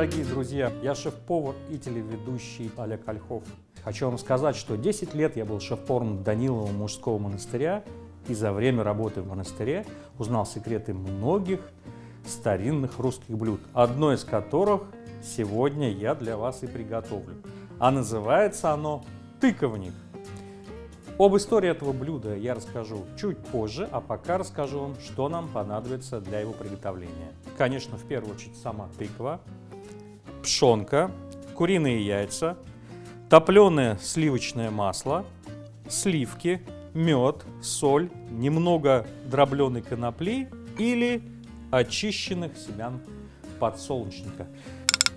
дорогие друзья! Я шеф-повар и телеведущий Олег Ольхов. Хочу вам сказать, что 10 лет я был шеф-поваром Данилова мужского монастыря и за время работы в монастыре узнал секреты многих старинных русских блюд, одно из которых сегодня я для вас и приготовлю. А называется оно тыковник. Об истории этого блюда я расскажу чуть позже, а пока расскажу вам, что нам понадобится для его приготовления. Конечно, в первую очередь сама тыква, пшенка, куриные яйца, топленое сливочное масло, сливки, мед, соль, немного дробленой конопли или очищенных семян подсолнечника.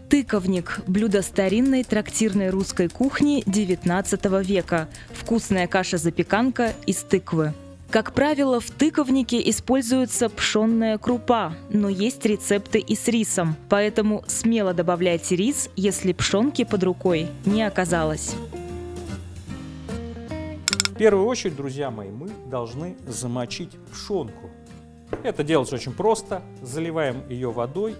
Тыковник – блюдо старинной трактирной русской кухни XIX века. Вкусная каша-запеканка из тыквы. Как правило, в тыковнике используется пшенная крупа, но есть рецепты и с рисом, поэтому смело добавляйте рис, если пшенки под рукой не оказалось. В первую очередь, друзья мои, мы должны замочить пшенку. Это делается очень просто. Заливаем ее водой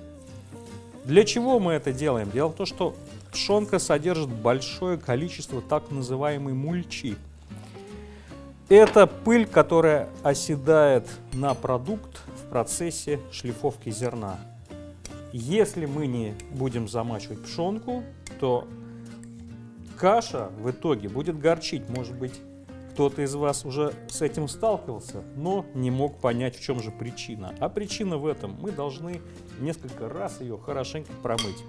для чего мы это делаем? Дело в том, что пшенка содержит большое количество так называемой мульчи. Это пыль, которая оседает на продукт в процессе шлифовки зерна. Если мы не будем замачивать пшенку, то каша в итоге будет горчить. Может быть, кто-то из вас уже с этим сталкивался, но не мог понять, в чем же причина. А причина в этом. Мы должны несколько раз ее хорошенько промыть.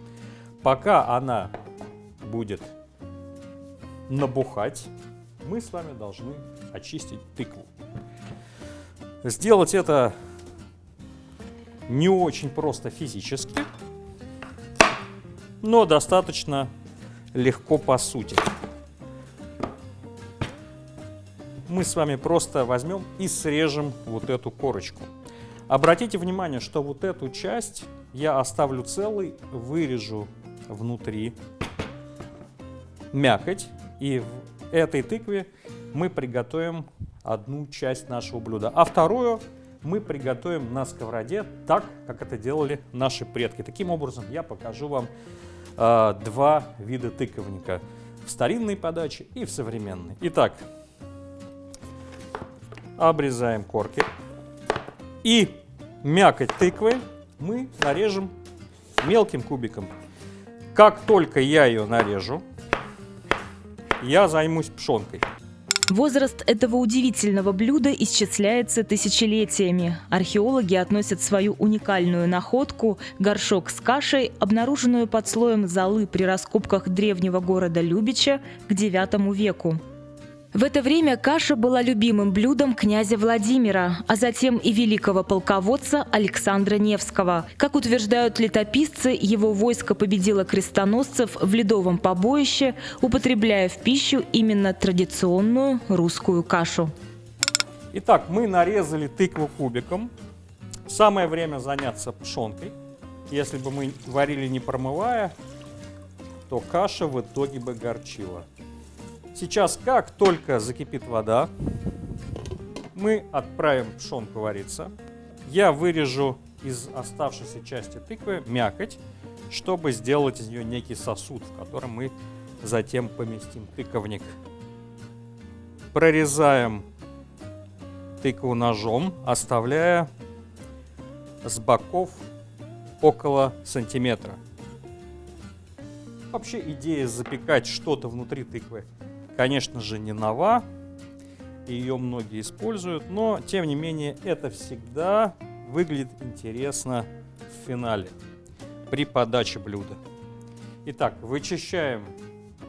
Пока она будет набухать, мы с вами должны очистить тыкву. Сделать это не очень просто физически, но достаточно легко по сути мы с вами просто возьмем и срежем вот эту корочку. Обратите внимание, что вот эту часть я оставлю целой, вырежу внутри мякоть. И этой тыкве мы приготовим одну часть нашего блюда. А вторую мы приготовим на сковороде так, как это делали наши предки. Таким образом, я покажу вам э, два вида тыковника. В старинной подаче и в современной. Итак, обрезаем корки. И мякоть тыквы мы нарежем мелким кубиком. Как только я ее нарежу, я займусь пшенкой. Возраст этого удивительного блюда исчисляется тысячелетиями. Археологи относят свою уникальную находку – горшок с кашей, обнаруженную под слоем золы при раскопках древнего города Любича к IX веку. В это время каша была любимым блюдом князя Владимира, а затем и великого полководца Александра Невского. Как утверждают летописцы, его войско победило крестоносцев в ледовом побоище, употребляя в пищу именно традиционную русскую кашу. Итак, мы нарезали тыкву кубиком. Самое время заняться пшенкой. Если бы мы варили не промывая, то каша в итоге бы горчила. Сейчас, как только закипит вода, мы отправим пшенку вариться. Я вырежу из оставшейся части тыквы мякоть, чтобы сделать из нее некий сосуд, в котором мы затем поместим тыковник. Прорезаем тыкву ножом, оставляя с боков около сантиметра. Вообще идея запекать что-то внутри тыквы конечно же, не нова, ее многие используют, но, тем не менее, это всегда выглядит интересно в финале, при подаче блюда. Итак, вычищаем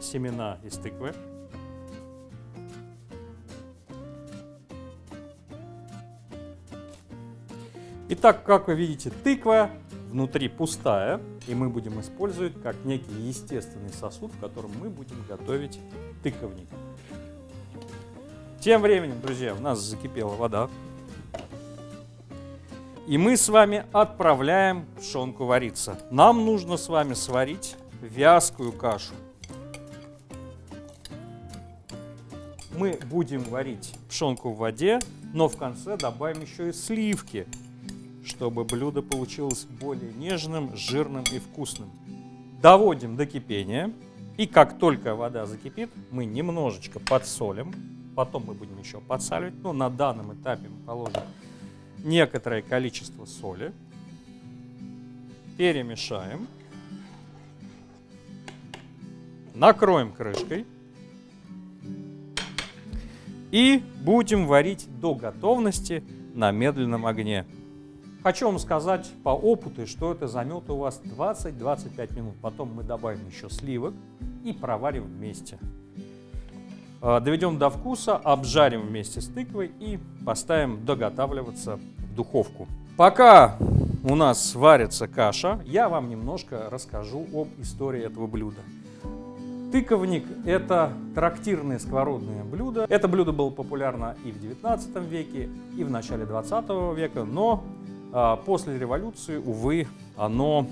семена из тыквы. Итак, как вы видите, тыква внутри пустая, и мы будем использовать как некий естественный сосуд, в котором мы будем готовить тыковник. Тем временем, друзья, у нас закипела вода. И мы с вами отправляем пшенку вариться. Нам нужно с вами сварить вязкую кашу. Мы будем варить пшенку в воде, но в конце добавим еще и сливки, чтобы блюдо получилось более нежным, жирным и вкусным. Доводим до кипения. И как только вода закипит, мы немножечко подсолим. Потом мы будем еще подсаливать. Но на данном этапе мы положим некоторое количество соли. Перемешаем. Накроем крышкой. И будем варить до готовности на медленном огне. Хочу вам сказать по опыту, что это займет у вас 20-25 минут. Потом мы добавим еще сливок и проварим вместе. А, доведем до вкуса, обжарим вместе с тыквой и поставим доготавливаться в духовку. Пока у нас варится каша, я вам немножко расскажу об истории этого блюда. Тыковник – это трактирное сковородное блюдо. Это блюдо было популярно и в 19 веке, и в начале 20 века, но после революции, увы, оно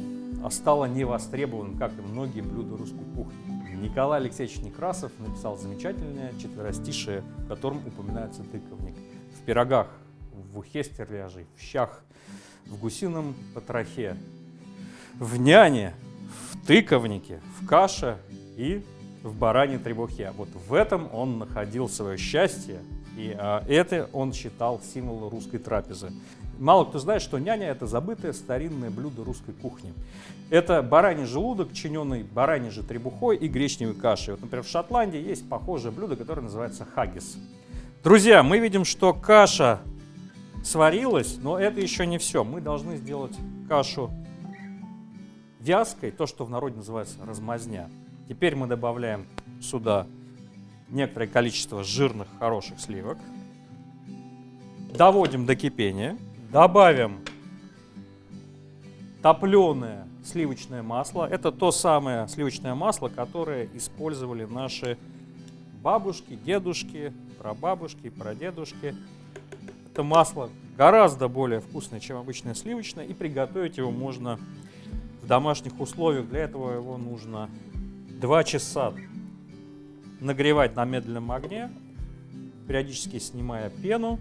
стало невостребованным, как и многие блюда русской кухни. Николай Алексеевич Некрасов написал замечательное четверостишее, в котором упоминается тыковник. В пирогах, в ухе стерляжей, в щах, в гусином потрохе, в няне, в тыковнике, в каше и в баране требухе. Вот в этом он находил свое счастье, и а, это он считал символом русской трапезы. Мало кто знает, что няня – это забытое старинное блюдо русской кухни. Это бараний желудок, чиненный бараньей же требухой и гречневой кашей. Вот, например, в Шотландии есть похожее блюдо, которое называется хаггис. Друзья, мы видим, что каша сварилась, но это еще не все. Мы должны сделать кашу вязкой, то, что в народе называется размазня. Теперь мы добавляем сюда некоторое количество жирных, хороших сливок. Доводим до кипения. Добавим топленое сливочное масло. Это то самое сливочное масло, которое использовали наши бабушки, дедушки, прабабушки, прадедушки. Это масло гораздо более вкусное, чем обычное сливочное, и приготовить его можно в домашних условиях. Для этого его нужно 2 часа нагревать на медленном огне, периодически снимая пену,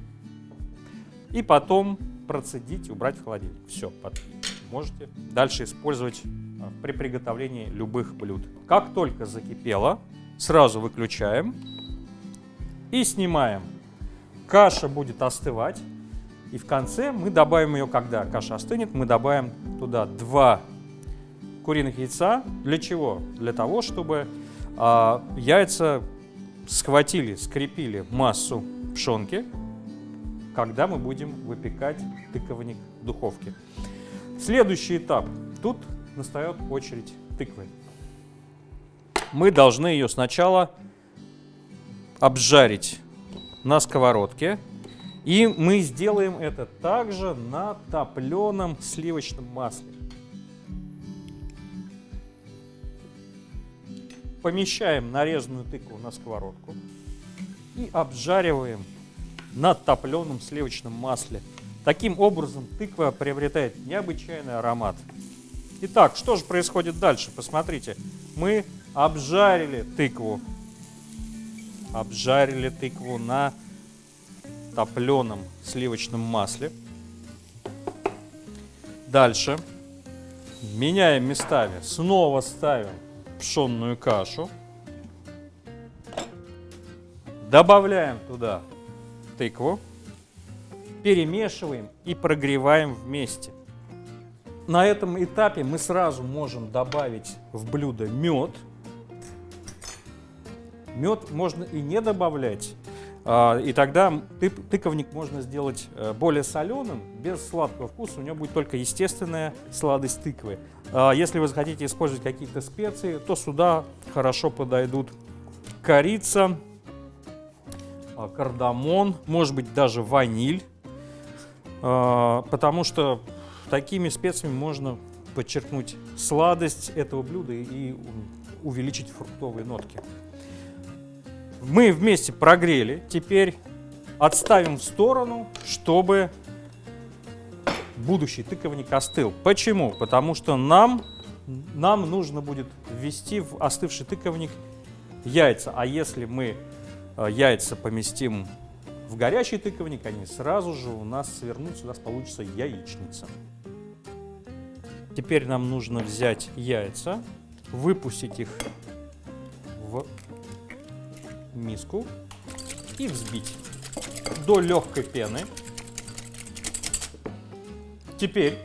и потом процедить убрать в холодильник. Все, можете дальше использовать а, при приготовлении любых блюд. Как только закипело, сразу выключаем и снимаем. Каша будет остывать. И в конце мы добавим ее, когда каша остынет, мы добавим туда 2 куриных яйца. Для чего? Для того, чтобы э, яйца схватили, скрепили массу пшенки, когда мы будем выпекать тыковник в духовке. Следующий этап. Тут настает очередь тыквы. Мы должны ее сначала обжарить на сковородке. И мы сделаем это также на топленом сливочном масле. Помещаем нарезанную тыкву на сковородку и обжариваем на топленом сливочном масле. Таким образом тыква приобретает необычайный аромат. Итак, что же происходит дальше? Посмотрите, мы обжарили тыкву. Обжарили тыкву на топленом сливочном масле. Дальше меняем местами. Снова ставим пшенную кашу. Добавляем туда тыкву, перемешиваем и прогреваем вместе. На этом этапе мы сразу можем добавить в блюдо мед. Мед можно и не добавлять, а, и тогда тыковник можно сделать э, более соленым, без сладкого вкуса, у него будет только естественная сладость тыквы. А, если вы захотите использовать какие-то специи, то сюда хорошо подойдут корица, кардамон, может быть даже ваниль, а, потому что такими специями можно подчеркнуть сладость этого блюда и увеличить фруктовые нотки. Мы вместе прогрели, теперь отставим в сторону, чтобы будущий тыковник остыл. Почему? Потому что нам, нам нужно будет ввести в остывший тыковник яйца. А если мы яйца поместим в горячий тыковник, они сразу же у нас свернутся, у нас получится яичница. Теперь нам нужно взять яйца выпустить их в миску и взбить до легкой пены. Теперь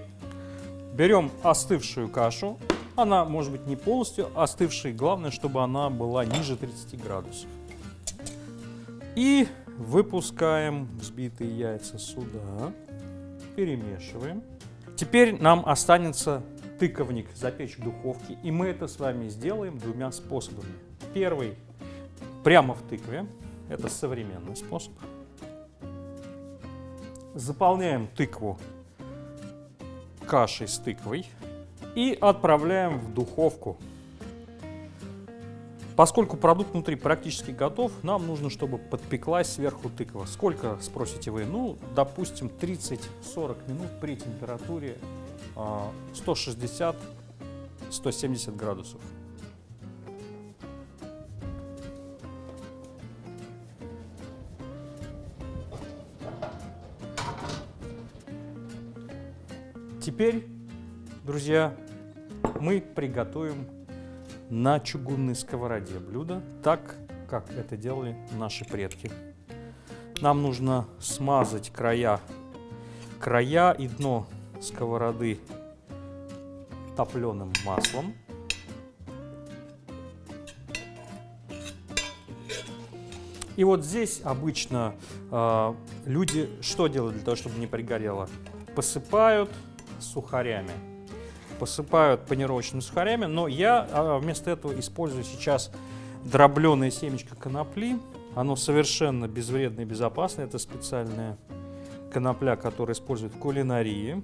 берем остывшую кашу. Она может быть не полностью остывшей, главное, чтобы она была ниже 30 градусов. И выпускаем взбитые яйца сюда, перемешиваем. Теперь нам останется тыковник запечь в духовке, и мы это с вами сделаем двумя способами. Первый прямо в тыкве, это современный способ. Заполняем тыкву кашей с тыквой и отправляем в духовку. Поскольку продукт внутри практически готов, нам нужно, чтобы подпеклась сверху тыква. Сколько, спросите вы? Ну, допустим, 30-40 минут при температуре 160-170 а, градусов. Теперь, друзья, мы приготовим на чугунной сковороде блюдо, так, как это делали наши предки. Нам нужно смазать края, края и дно сковороды топленым маслом. И вот здесь обычно э, люди что делают для того, чтобы не пригорело? Посыпают сухарями. Посыпают панировочными сухарями, но я а, вместо этого использую сейчас дробленое семечко конопли. Оно совершенно безвредное и безопасное. Это специальная конопля, которая используют в кулинарии.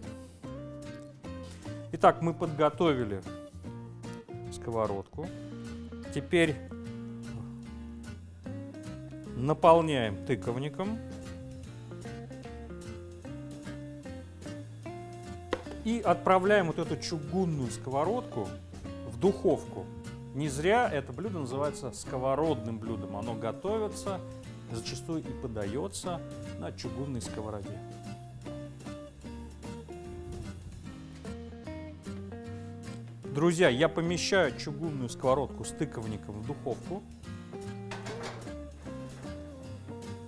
Итак, мы подготовили сковородку. Теперь наполняем тыковником. И отправляем вот эту чугунную сковородку в духовку. Не зря это блюдо называется сковородным блюдом. Оно готовится, зачастую и подается на чугунной сковороде. Друзья, я помещаю чугунную сковородку с тыковником в духовку.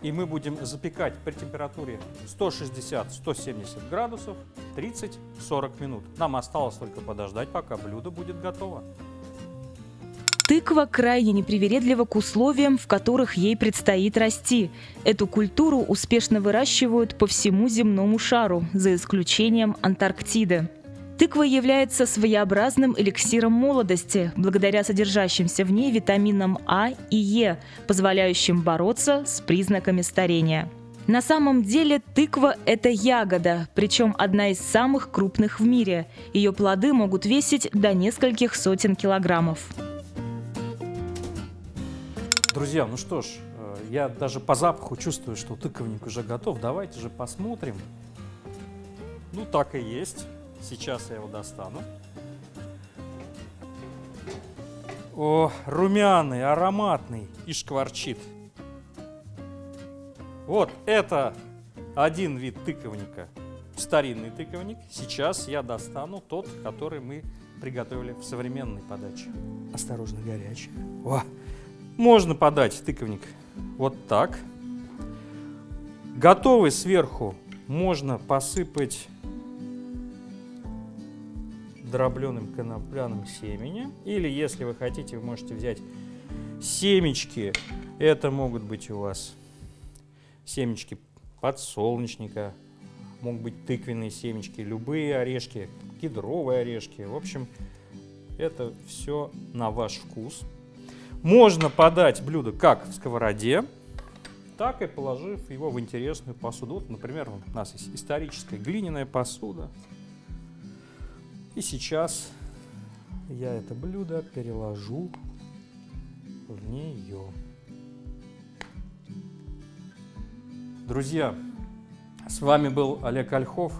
И мы будем запекать при температуре 160-170 градусов 30-40 минут. Нам осталось только подождать, пока блюдо будет готово. Тыква крайне непривередлива к условиям, в которых ей предстоит расти. Эту культуру успешно выращивают по всему земному шару, за исключением Антарктиды. Тыква является своеобразным эликсиром молодости, благодаря содержащимся в ней витаминам А и Е, позволяющим бороться с признаками старения. На самом деле тыква – это ягода, причем одна из самых крупных в мире. Ее плоды могут весить до нескольких сотен килограммов. Друзья, ну что ж, э, я даже по запаху чувствую, что тыковник уже готов. Давайте же посмотрим. Ну, так и есть. Сейчас я его достану. О, румяный, ароматный и шкварчит. Вот это один вид тыковника, старинный тыковник. Сейчас я достану тот, который мы приготовили в современной подаче. Осторожно, горячий. О, можно подать тыковник вот так. Готовый сверху можно посыпать дробленым конопляным семени. Или, если вы хотите, вы можете взять семечки. Это могут быть у вас семечки подсолнечника, могут быть тыквенные семечки, любые орешки, кедровые орешки. В общем, это все на ваш вкус. Можно подать блюдо как в сковороде, так и положив его в интересную посуду. Вот, например, у нас есть историческая глиняная посуда. И сейчас я это блюдо переложу в нее. Друзья, с вами был Олег Ольхов.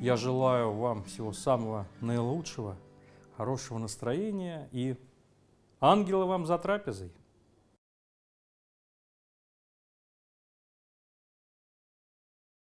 Я желаю вам всего самого наилучшего, хорошего настроения и ангела вам за трапезой.